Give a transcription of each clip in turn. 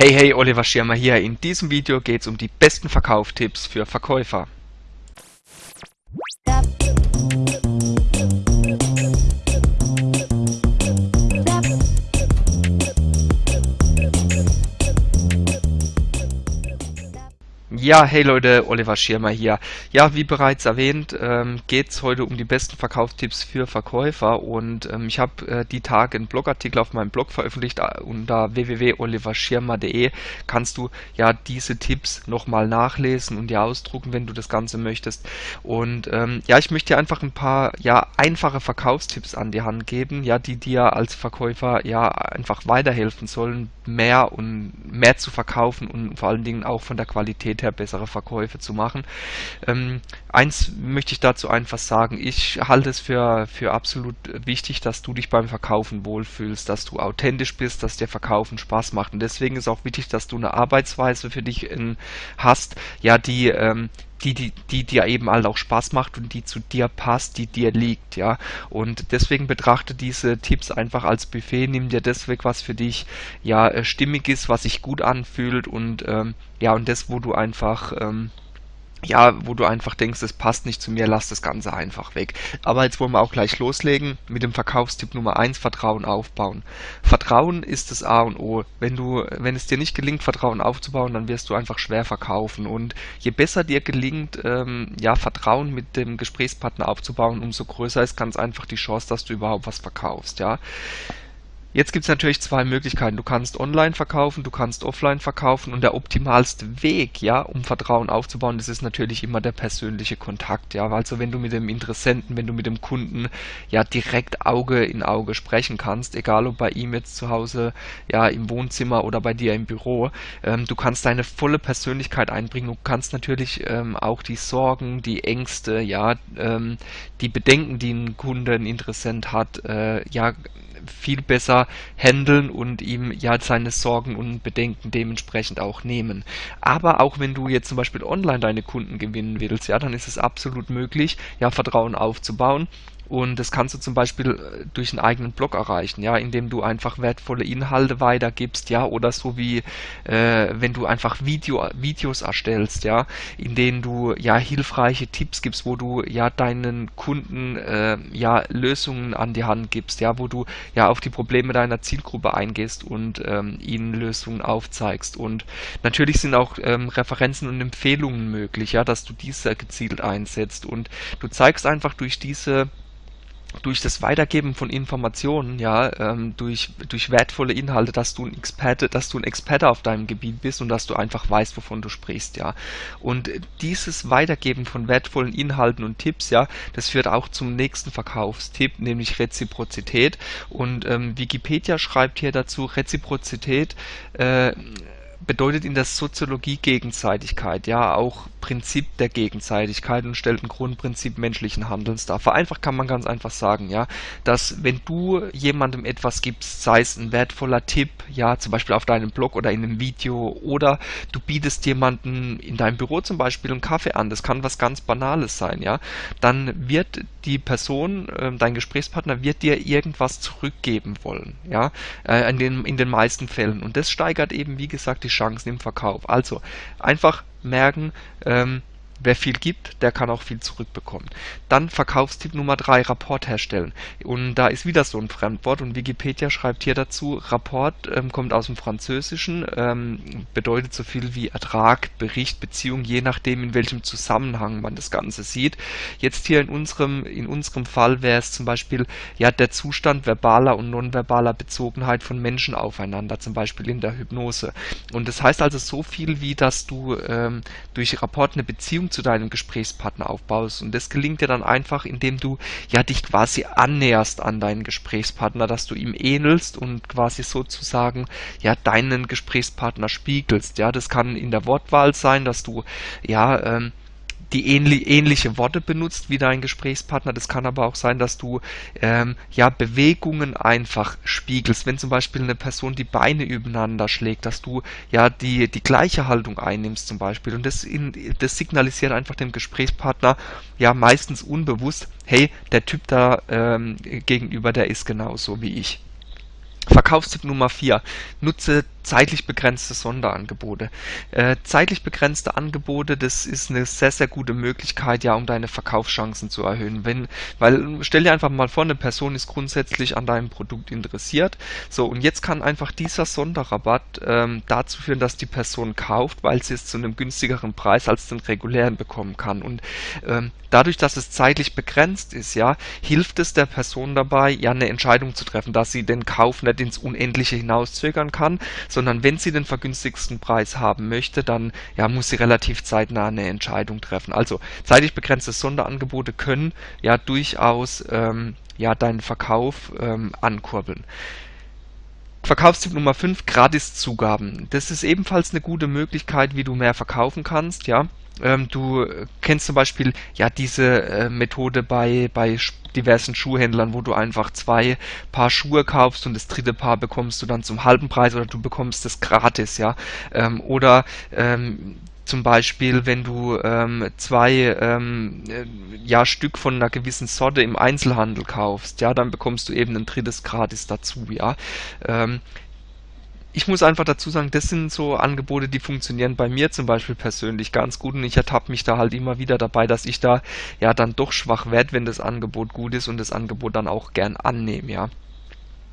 Hey, hey, Oliver Schirmer hier. In diesem Video geht es um die besten Verkauftipps für Verkäufer. Ja, hey Leute, Oliver Schirmer hier. Ja, wie bereits erwähnt, ähm, geht es heute um die besten Verkaufstipps für Verkäufer und ähm, ich habe äh, die Tage einen Blogartikel auf meinem Blog veröffentlicht äh, unter www.oliverschirmer.de kannst du ja diese Tipps nochmal nachlesen und dir ausdrucken, wenn du das Ganze möchtest. Und ähm, ja, ich möchte dir einfach ein paar ja einfache Verkaufstipps an die Hand geben, ja, die dir als Verkäufer ja einfach weiterhelfen sollen, mehr und mehr zu verkaufen und vor allen Dingen auch von der Qualität her bessere Verkäufe zu machen. Ähm, eins möchte ich dazu einfach sagen, ich halte es für, für absolut wichtig, dass du dich beim Verkaufen wohlfühlst, dass du authentisch bist, dass dir Verkaufen Spaß macht und deswegen ist auch wichtig, dass du eine Arbeitsweise für dich in, hast, ja, die, ähm, die, die, die dir eben halt auch Spaß macht und die zu dir passt, die dir liegt, ja. Und deswegen betrachte diese Tipps einfach als Buffet, nimm dir das weg, was für dich ja äh, stimmig ist, was sich gut anfühlt und ähm, ja, und das, wo du einfach ähm, ja, wo du einfach denkst, es passt nicht zu mir, lass das Ganze einfach weg. Aber jetzt wollen wir auch gleich loslegen mit dem Verkaufstipp Nummer 1, Vertrauen aufbauen. Vertrauen ist das A und O. Wenn du, wenn es dir nicht gelingt, Vertrauen aufzubauen, dann wirst du einfach schwer verkaufen. Und je besser dir gelingt, ähm, ja, Vertrauen mit dem Gesprächspartner aufzubauen, umso größer ist ganz einfach die Chance, dass du überhaupt was verkaufst, ja. Jetzt gibt es natürlich zwei Möglichkeiten. Du kannst online verkaufen, du kannst offline verkaufen und der optimalste Weg, ja, um Vertrauen aufzubauen, das ist natürlich immer der persönliche Kontakt, ja. Also wenn du mit dem Interessenten, wenn du mit dem Kunden ja direkt Auge in Auge sprechen kannst, egal ob bei ihm jetzt zu Hause, ja, im Wohnzimmer oder bei dir im Büro, ähm, du kannst deine volle Persönlichkeit einbringen. Du kannst natürlich ähm, auch die Sorgen, die Ängste, ja, ähm, die Bedenken, die ein Kunde, ein Interessent hat, äh, ja, viel besser handeln und ihm ja seine Sorgen und Bedenken dementsprechend auch nehmen. Aber auch wenn du jetzt zum Beispiel online deine Kunden gewinnen willst, ja, dann ist es absolut möglich, ja, Vertrauen aufzubauen und das kannst du zum Beispiel äh, durch einen eigenen Blog erreichen, ja, indem du einfach wertvolle Inhalte weitergibst, ja, oder so wie äh, wenn du einfach Video, Videos erstellst, ja, in denen du ja hilfreiche Tipps gibst, wo du ja deinen Kunden äh, ja Lösungen an die Hand gibst, ja, wo du ja auf die Probleme deiner Zielgruppe eingehst und ähm, ihnen Lösungen aufzeigst. Und natürlich sind auch ähm, Referenzen und Empfehlungen möglich, ja, dass du diese gezielt einsetzt und du zeigst einfach durch diese durch das Weitergeben von Informationen, ja, ähm, durch, durch wertvolle Inhalte, dass du ein Experte, dass du ein Experte auf deinem Gebiet bist und dass du einfach weißt, wovon du sprichst, ja. Und dieses Weitergeben von wertvollen Inhalten und Tipps, ja, das führt auch zum nächsten Verkaufstipp, nämlich Reziprozität. Und ähm, Wikipedia schreibt hier dazu, Reziprozität äh, bedeutet in der Soziologie Gegenseitigkeit, ja, auch Prinzip der Gegenseitigkeit und stellt ein Grundprinzip menschlichen Handelns dar. Vereinfacht kann man ganz einfach sagen, ja, dass wenn du jemandem etwas gibst, sei es ein wertvoller Tipp, ja, zum Beispiel auf deinem Blog oder in einem Video oder du bietest jemandem in deinem Büro zum Beispiel einen Kaffee an, das kann was ganz Banales sein, ja, dann wird die Person, äh, dein Gesprächspartner wird dir irgendwas zurückgeben wollen, ja, äh, in, den, in den meisten Fällen und das steigert eben, wie gesagt, die Chancen im Verkauf. Also einfach merken, ähm, Wer viel gibt, der kann auch viel zurückbekommen. Dann Verkaufstipp Nummer 3, Rapport herstellen. Und da ist wieder so ein Fremdwort und Wikipedia schreibt hier dazu, Rapport ähm, kommt aus dem Französischen, ähm, bedeutet so viel wie Ertrag, Bericht, Beziehung, je nachdem in welchem Zusammenhang man das Ganze sieht. Jetzt hier in unserem, in unserem Fall wäre es zum Beispiel ja der Zustand verbaler und nonverbaler Bezogenheit von Menschen aufeinander, zum Beispiel in der Hypnose. Und das heißt also so viel wie, dass du ähm, durch Rapport eine Beziehung zu deinem Gesprächspartner aufbaust. Und das gelingt dir dann einfach, indem du ja dich quasi annäherst an deinen Gesprächspartner, dass du ihm ähnelst und quasi sozusagen ja deinen Gesprächspartner spiegelst. Ja, das kann in der Wortwahl sein, dass du ja ähm, die ähnli ähnliche Worte benutzt wie dein Gesprächspartner. Das kann aber auch sein, dass du ähm, ja Bewegungen einfach spiegelst. Wenn zum Beispiel eine Person die Beine übereinander schlägt, dass du ja die, die gleiche Haltung einnimmst zum Beispiel. Und das, in, das signalisiert einfach dem Gesprächspartner ja meistens unbewusst, hey, der Typ da ähm, gegenüber, der ist genauso wie ich. Verkaufstipp Nummer 4. Nutze zeitlich begrenzte Sonderangebote. Äh, zeitlich begrenzte Angebote, das ist eine sehr, sehr gute Möglichkeit, ja, um deine Verkaufschancen zu erhöhen. Wenn, weil stell dir einfach mal vor, eine Person ist grundsätzlich an deinem Produkt interessiert. So, und jetzt kann einfach dieser Sonderrabatt ähm, dazu führen, dass die Person kauft, weil sie es zu einem günstigeren Preis als den regulären bekommen kann. Und ähm, dadurch, dass es zeitlich begrenzt ist, ja, hilft es der Person dabei, ja, eine Entscheidung zu treffen, dass sie den Kauf nicht ins Unendliche hinauszögern kann, sondern wenn sie den vergünstigsten Preis haben möchte, dann ja, muss sie relativ zeitnah eine Entscheidung treffen. Also zeitlich begrenzte Sonderangebote können ja durchaus ähm, ja, deinen Verkauf ähm, ankurbeln. Verkaufstipp Nummer 5, Gratiszugaben. Das ist ebenfalls eine gute Möglichkeit, wie du mehr verkaufen kannst, ja. Ähm, du kennst zum Beispiel ja diese äh, Methode bei, bei diversen Schuhhändlern, wo du einfach zwei Paar Schuhe kaufst und das dritte Paar bekommst du dann zum halben Preis oder du bekommst es gratis, ja. Ähm, oder ähm, zum Beispiel, wenn du ähm, zwei ähm, äh, ja, Stück von einer gewissen Sorte im Einzelhandel kaufst, ja, dann bekommst du eben ein drittes gratis dazu, ja. Ähm, ich muss einfach dazu sagen, das sind so Angebote, die funktionieren bei mir zum Beispiel persönlich ganz gut und ich ertappe mich da halt immer wieder dabei, dass ich da ja dann doch schwach werde, wenn das Angebot gut ist und das Angebot dann auch gern annehme, ja.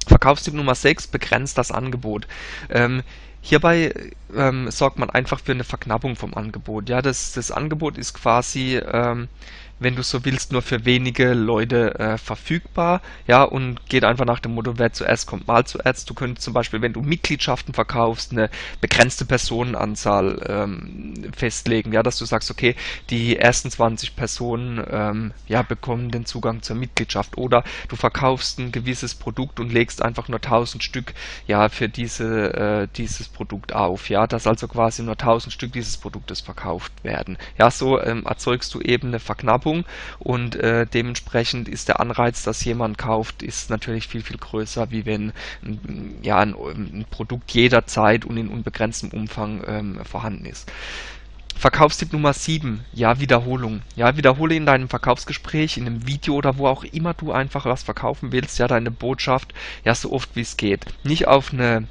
Verkaufstipp Nummer 6, begrenzt das Angebot. Ähm, hierbei ähm, sorgt man einfach für eine Verknappung vom Angebot. Ja, das, das Angebot ist quasi ähm, wenn du so willst, nur für wenige Leute äh, verfügbar, ja, und geht einfach nach dem Motto, wer zuerst kommt, mal zuerst. Du könntest zum Beispiel, wenn du Mitgliedschaften verkaufst, eine begrenzte Personenanzahl ähm, festlegen, ja, dass du sagst, okay, die ersten 20 Personen, ähm, ja, bekommen den Zugang zur Mitgliedschaft oder du verkaufst ein gewisses Produkt und legst einfach nur 1000 Stück, ja, für diese, äh, dieses Produkt auf, ja, dass also quasi nur 1000 Stück dieses Produktes verkauft werden. Ja, so ähm, erzeugst du eben eine Verknappung und äh, dementsprechend ist der Anreiz, dass jemand kauft, ist natürlich viel, viel größer, wie wenn ja, ein, ein Produkt jederzeit und in unbegrenztem Umfang ähm, vorhanden ist. Verkaufstipp Nummer 7, ja, Wiederholung. Ja, wiederhole in deinem Verkaufsgespräch, in einem Video oder wo auch immer du einfach was verkaufen willst, ja, deine Botschaft, ja, so oft wie es geht. Nicht auf eine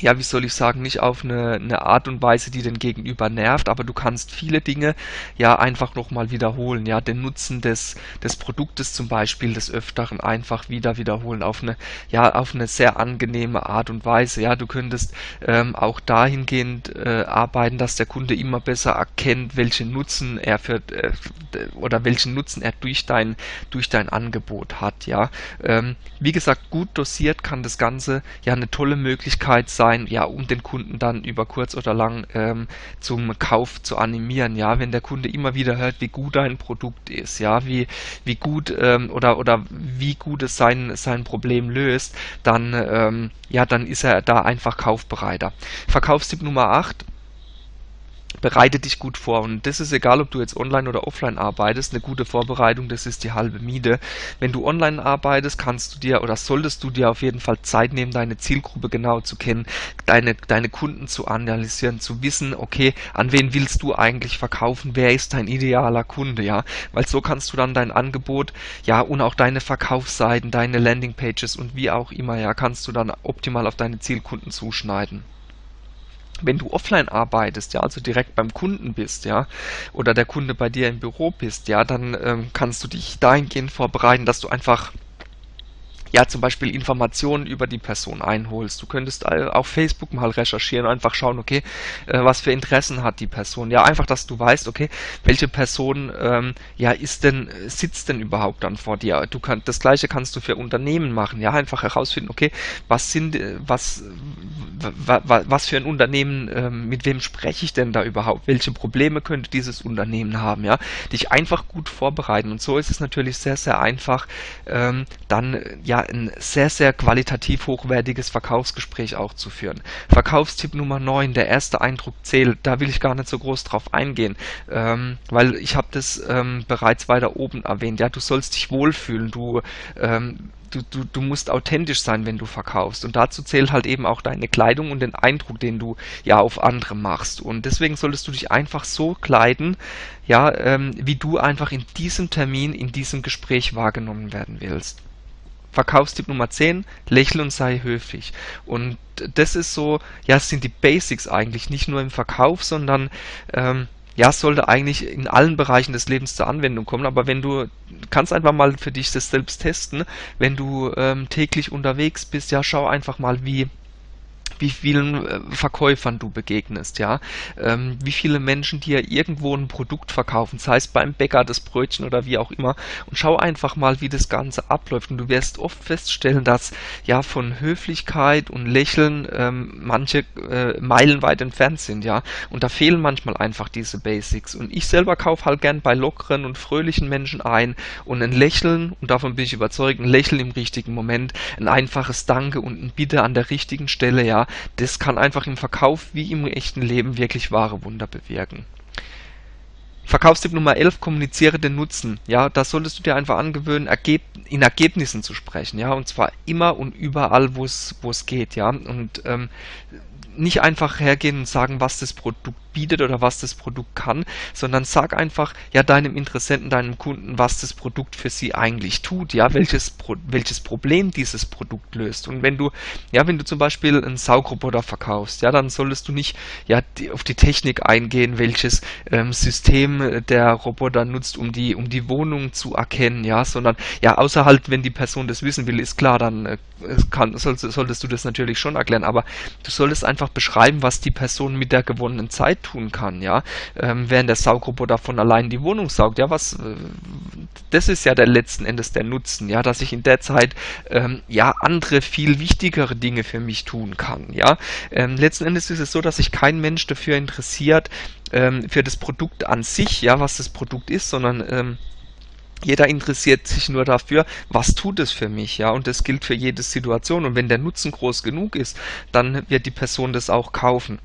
ja, wie soll ich sagen, nicht auf eine, eine Art und Weise, die den Gegenüber nervt, aber du kannst viele Dinge ja einfach nochmal wiederholen, ja, den Nutzen des, des Produktes zum Beispiel des Öfteren einfach wieder wiederholen, auf eine, ja, auf eine sehr angenehme Art und Weise, ja, du könntest ähm, auch dahingehend äh, arbeiten, dass der Kunde immer besser erkennt, welchen Nutzen er für, äh, oder welchen Nutzen er durch dein, durch dein Angebot hat, ja. Ähm, wie gesagt, gut dosiert kann das Ganze ja eine tolle Möglichkeit sein, sein, ja, um den Kunden dann über kurz oder lang ähm, zum Kauf zu animieren. Ja, wenn der Kunde immer wieder hört, wie gut ein Produkt ist, ja, wie, wie gut ähm, oder, oder wie gut es sein, sein Problem löst, dann, ähm, ja, dann ist er da einfach kaufbereiter. Verkaufstipp Nummer 8 bereite dich gut vor. Und das ist egal, ob du jetzt online oder offline arbeitest. Eine gute Vorbereitung, das ist die halbe Miete. Wenn du online arbeitest, kannst du dir oder solltest du dir auf jeden Fall Zeit nehmen, deine Zielgruppe genau zu kennen, deine, deine Kunden zu analysieren, zu wissen, okay, an wen willst du eigentlich verkaufen? Wer ist dein idealer Kunde? Ja, weil so kannst du dann dein Angebot, ja, und auch deine Verkaufsseiten, deine Landingpages und wie auch immer, ja, kannst du dann optimal auf deine Zielkunden zuschneiden wenn du offline arbeitest, ja, also direkt beim Kunden bist, ja, oder der Kunde bei dir im Büro bist, ja, dann ähm, kannst du dich dahingehend vorbereiten, dass du einfach ja zum Beispiel Informationen über die Person einholst. Du könntest auf Facebook mal recherchieren, einfach schauen, okay, äh, was für Interessen hat die Person. Ja, einfach, dass du weißt, okay, welche Person ähm, ja ist denn, sitzt denn überhaupt dann vor dir. Du kannst das gleiche kannst du für Unternehmen machen, ja, einfach herausfinden, okay, was sind, äh, was, was für ein Unternehmen, ähm, mit wem spreche ich denn da überhaupt? Welche Probleme könnte dieses Unternehmen haben, ja? Dich einfach gut vorbereiten. Und so ist es natürlich sehr, sehr einfach, ähm, dann ja ein sehr, sehr qualitativ hochwertiges Verkaufsgespräch auch zu führen. Verkaufstipp Nummer 9, der erste Eindruck zählt. Da will ich gar nicht so groß drauf eingehen, ähm, weil ich habe das ähm, bereits weiter oben erwähnt. Ja, du sollst dich wohlfühlen, du ähm, du, du, du musst authentisch sein, wenn du verkaufst. Und dazu zählt halt eben auch deine Kleidung und den Eindruck, den du ja auf andere machst. Und deswegen solltest du dich einfach so kleiden, ja, ähm, wie du einfach in diesem Termin, in diesem Gespräch wahrgenommen werden willst. Verkaufstipp Nummer 10, lächle und sei höflich. Und das ist so, ja, es sind die Basics eigentlich, nicht nur im Verkauf, sondern ähm, ja, sollte eigentlich in allen Bereichen des Lebens zur Anwendung kommen, aber wenn du kannst einfach mal für dich das selbst testen, wenn du ähm, täglich unterwegs bist, ja, schau einfach mal, wie wie vielen äh, Verkäufern du begegnest, ja, ähm, wie viele Menschen dir irgendwo ein Produkt verkaufen, sei es beim Bäcker das Brötchen oder wie auch immer. Und schau einfach mal, wie das Ganze abläuft. Und du wirst oft feststellen, dass ja von Höflichkeit und Lächeln ähm, manche äh, meilenweit entfernt sind, ja, und da fehlen manchmal einfach diese Basics. Und ich selber kaufe halt gern bei lockeren und fröhlichen Menschen ein. Und ein Lächeln und davon bin ich überzeugt, ein Lächeln im richtigen Moment, ein einfaches Danke und ein Bitte an der richtigen Stelle, ja, das kann einfach im Verkauf wie im echten Leben wirklich wahre Wunder bewirken. Verkaufstipp Nummer 11, kommuniziere den Nutzen. Ja, da solltest du dir einfach angewöhnen, Ergeb in Ergebnissen zu sprechen, ja, und zwar immer und überall, wo es geht, ja, und ähm, nicht einfach hergehen und sagen, was das Produkt bietet oder was das Produkt kann, sondern sag einfach ja deinem Interessenten, deinem Kunden, was das Produkt für sie eigentlich tut, ja, welches, Pro welches Problem dieses Produkt löst. Und wenn du, ja, wenn du zum Beispiel einen Saugroboter verkaufst, ja, dann solltest du nicht ja, die, auf die Technik eingehen, welches ähm, System der Roboter nutzt, um die, um die Wohnung zu erkennen, ja, sondern ja, außer halt, wenn die Person das wissen will, ist klar, dann äh, kann, solltest, solltest du das natürlich schon erklären, aber du solltest einfach beschreiben, was die Person mit der gewonnenen Zeit tun kann, ja, ähm, während der Saugroboter von allein die Wohnung saugt, ja, was, äh, das ist ja der letzten Endes der Nutzen, ja, dass ich in der Zeit, ähm, ja, andere, viel wichtigere Dinge für mich tun kann, ja. Ähm, letzten Endes ist es so, dass sich kein Mensch dafür interessiert, ähm, für das Produkt an sich, ja, was das Produkt ist, sondern, ähm, jeder interessiert sich nur dafür, was tut es für mich, ja, und das gilt für jede Situation. Und wenn der Nutzen groß genug ist, dann wird die Person das auch kaufen.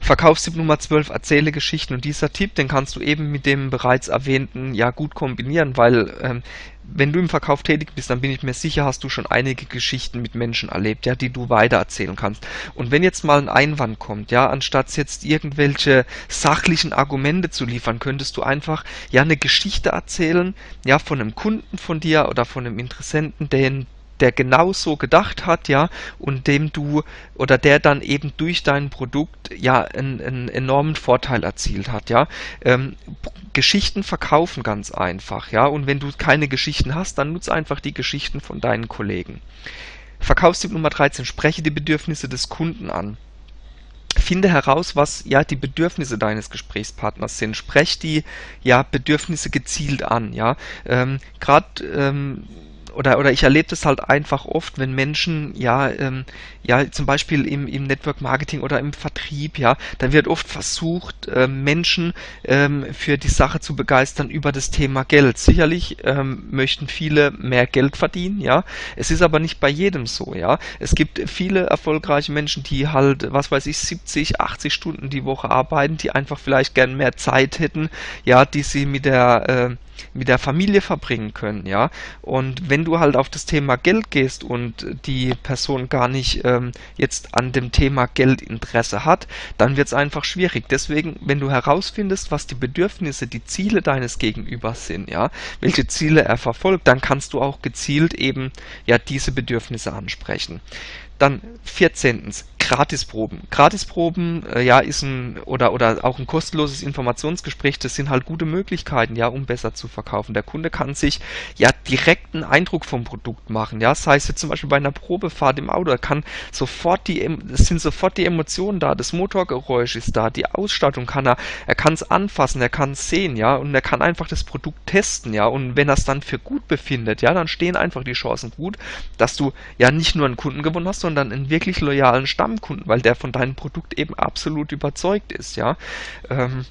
Verkaufstipp Nummer 12, erzähle Geschichten. Und dieser Tipp, den kannst du eben mit dem bereits erwähnten ja gut kombinieren, weil ähm, wenn du im Verkauf tätig bist, dann bin ich mir sicher, hast du schon einige Geschichten mit Menschen erlebt, ja, die du weitererzählen kannst. Und wenn jetzt mal ein Einwand kommt, ja, anstatt jetzt irgendwelche sachlichen Argumente zu liefern, könntest du einfach ja eine Geschichte erzählen, ja, von einem Kunden von dir oder von einem Interessenten, den der genau so gedacht hat, ja, und dem du oder der dann eben durch dein Produkt ja einen, einen enormen Vorteil erzielt hat, ja. Ähm, Geschichten verkaufen ganz einfach, ja, und wenn du keine Geschichten hast, dann nutze einfach die Geschichten von deinen Kollegen. Verkaufstipp Nummer 13, spreche die Bedürfnisse des Kunden an. Finde heraus, was ja die Bedürfnisse deines Gesprächspartners sind. Sprech die ja Bedürfnisse gezielt an, ja. Ähm, Gerade ähm, oder, oder ich erlebe das halt einfach oft, wenn Menschen, ja, ähm, ja, zum Beispiel im, im Network Marketing oder im Vertrieb, ja, dann wird oft versucht, äh, Menschen ähm, für die Sache zu begeistern über das Thema Geld. Sicherlich ähm, möchten viele mehr Geld verdienen, ja. Es ist aber nicht bei jedem so, ja. Es gibt viele erfolgreiche Menschen, die halt, was weiß ich, 70, 80 Stunden die Woche arbeiten, die einfach vielleicht gern mehr Zeit hätten, ja, die sie mit der äh, mit der Familie verbringen können, ja. Und wenn du halt auf das Thema Geld gehst und die Person gar nicht ähm, jetzt an dem Thema Geld Interesse hat, dann wird es einfach schwierig. Deswegen, wenn du herausfindest, was die Bedürfnisse, die Ziele deines Gegenübers sind, ja, welche Ziele er verfolgt, dann kannst du auch gezielt eben ja diese Bedürfnisse ansprechen. Dann 14. Gratisproben. Gratisproben, äh, ja, ist ein oder oder auch ein kostenloses Informationsgespräch, das sind halt gute Möglichkeiten, ja, um besser zu verkaufen. Der Kunde kann sich ja direkt einen Eindruck vom Produkt machen, ja, sei es jetzt zum Beispiel bei einer Probefahrt im Auto, kann sofort die, es sind sofort die Emotionen da, das Motorgeräusch ist da, die Ausstattung kann er, er kann es anfassen, er kann es sehen, ja, und er kann einfach das Produkt testen, ja, und wenn er es dann für gut befindet, ja, dann stehen einfach die Chancen gut, dass du ja nicht nur einen Kunden gewonnen hast, sondern einen wirklich loyalen Stamm Stammkunden, weil der von deinem Produkt eben absolut überzeugt ist, ja. Ähm,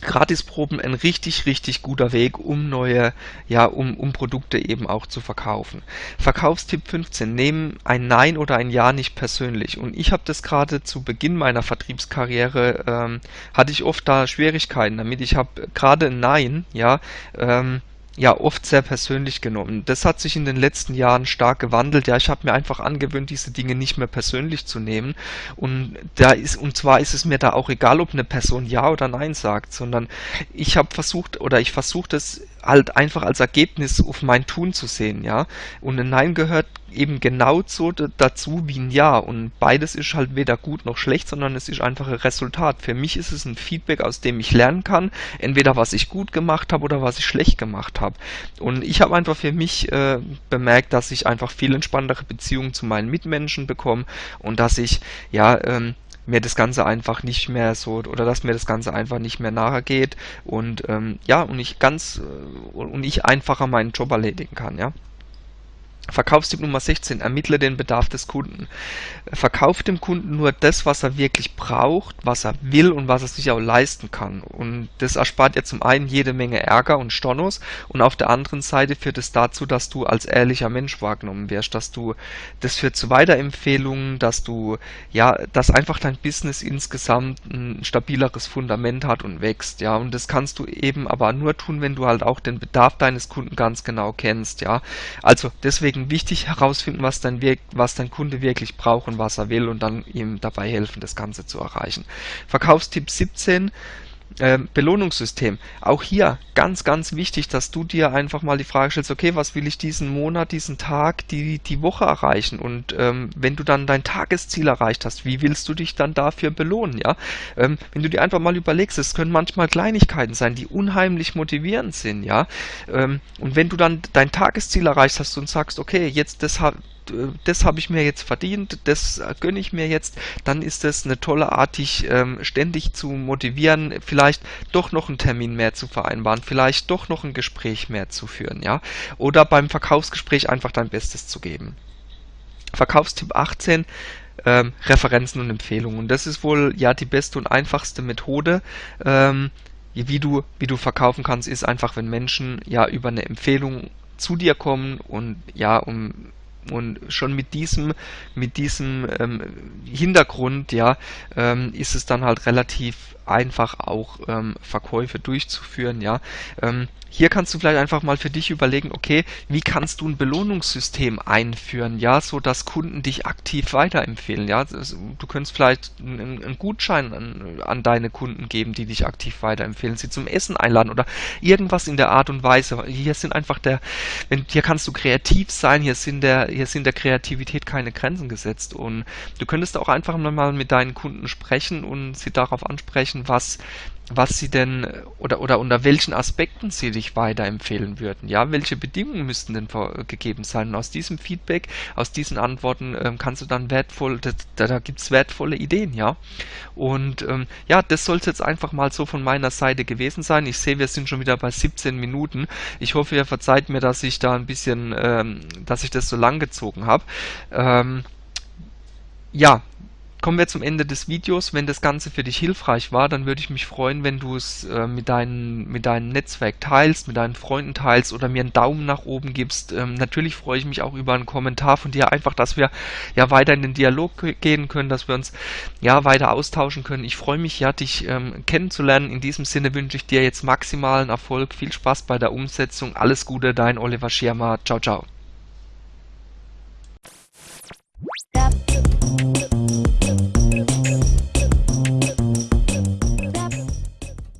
Gratisproben ein richtig, richtig guter Weg, um neue, ja, um, um Produkte eben auch zu verkaufen. Verkaufstipp 15. Nehmen ein Nein oder ein Ja nicht persönlich. Und ich habe das gerade zu Beginn meiner Vertriebskarriere, ähm, hatte ich oft da Schwierigkeiten damit. Ich habe gerade ein Nein, ja, ähm, ja oft sehr persönlich genommen. Das hat sich in den letzten Jahren stark gewandelt. Ja, ich habe mir einfach angewöhnt, diese Dinge nicht mehr persönlich zu nehmen. Und da ist und zwar ist es mir da auch egal, ob eine Person ja oder nein sagt, sondern ich habe versucht oder ich versuche das halt einfach als Ergebnis auf mein Tun zu sehen, ja. Und ein Nein gehört eben genau so dazu wie ein Ja. Und beides ist halt weder gut noch schlecht, sondern es ist einfach ein Resultat. Für mich ist es ein Feedback, aus dem ich lernen kann, entweder was ich gut gemacht habe oder was ich schlecht gemacht habe. Und ich habe einfach für mich äh, bemerkt, dass ich einfach viel entspanntere Beziehungen zu meinen Mitmenschen bekomme und dass ich ja ähm, mir das Ganze einfach nicht mehr so oder dass mir das Ganze einfach nicht mehr nahe geht und ähm, ja und ich ganz äh, und ich einfacher meinen Job erledigen kann, ja. Verkaufstipp Nummer 16. Ermittle den Bedarf des Kunden. Verkauf dem Kunden nur das, was er wirklich braucht, was er will und was er sich auch leisten kann. Und das erspart dir zum einen jede Menge Ärger und Stornos und auf der anderen Seite führt es dazu, dass du als ehrlicher Mensch wahrgenommen wirst, dass du, das führt zu Weiterempfehlungen, dass du, ja, dass einfach dein Business insgesamt ein stabileres Fundament hat und wächst, ja. Und das kannst du eben aber nur tun, wenn du halt auch den Bedarf deines Kunden ganz genau kennst, ja. Also deswegen deswegen wichtig herausfinden, was dein, was dein Kunde wirklich braucht und was er will und dann ihm dabei helfen, das Ganze zu erreichen. Verkaufstipp 17 ähm, Belohnungssystem. Auch hier ganz, ganz wichtig, dass du dir einfach mal die Frage stellst, okay, was will ich diesen Monat, diesen Tag, die, die Woche erreichen? Und ähm, wenn du dann dein Tagesziel erreicht hast, wie willst du dich dann dafür belohnen? Ja, ähm, wenn du dir einfach mal überlegst, es können manchmal Kleinigkeiten sein, die unheimlich motivierend sind, ja. Ähm, und wenn du dann dein Tagesziel erreicht hast und sagst, okay, jetzt das das habe ich mir jetzt verdient, das gönne ich mir jetzt, dann ist das eine tolle Art, dich ähm, ständig zu motivieren, vielleicht doch noch einen Termin mehr zu vereinbaren, vielleicht doch noch ein Gespräch mehr zu führen, ja, oder beim Verkaufsgespräch einfach dein Bestes zu geben. Verkaufstipp 18, ähm, Referenzen und Empfehlungen. Das ist wohl ja die beste und einfachste Methode, ähm, wie du, wie du verkaufen kannst, ist einfach, wenn Menschen ja über eine Empfehlung zu dir kommen und ja, um und schon mit diesem, mit diesem ähm, Hintergrund, ja, ähm, ist es dann halt relativ einfach auch ähm, Verkäufe durchzuführen, ja. Ähm, hier kannst du vielleicht einfach mal für dich überlegen, okay, wie kannst du ein Belohnungssystem einführen, ja, so dass Kunden dich aktiv weiterempfehlen, ja. Du könntest vielleicht einen, einen Gutschein an, an, deine Kunden geben, die dich aktiv weiterempfehlen, sie zum Essen einladen oder irgendwas in der Art und Weise. Hier sind einfach der, wenn, hier kannst du kreativ sein, hier sind der, hier sind der Kreativität keine Grenzen gesetzt. Und du könntest auch einfach mal mit deinen Kunden sprechen und sie darauf ansprechen, was was sie denn oder oder unter welchen Aspekten sie dich weiterempfehlen würden. Ja, welche Bedingungen müssten denn gegeben sein? Und aus diesem Feedback, aus diesen Antworten ähm, kannst du dann wertvoll, da, da gibt es wertvolle Ideen, ja. Und ähm, ja, das soll es jetzt einfach mal so von meiner Seite gewesen sein. Ich sehe, wir sind schon wieder bei 17 Minuten. Ich hoffe, ihr verzeiht mir, dass ich da ein bisschen, ähm, dass ich das so lang gezogen habe. Ähm, ja, kommen wir zum Ende des Videos. Wenn das Ganze für dich hilfreich war, dann würde ich mich freuen, wenn du es äh, mit, deinen, mit deinem Netzwerk teilst, mit deinen Freunden teilst oder mir einen Daumen nach oben gibst. Ähm, natürlich freue ich mich auch über einen Kommentar von dir, einfach, dass wir ja weiter in den Dialog gehen können, dass wir uns ja weiter austauschen können. Ich freue mich ja, dich ähm, kennenzulernen. In diesem Sinne wünsche ich dir jetzt maximalen Erfolg, viel Spaß bei der Umsetzung. Alles Gute, dein Oliver Schirmer. Ciao, ciao.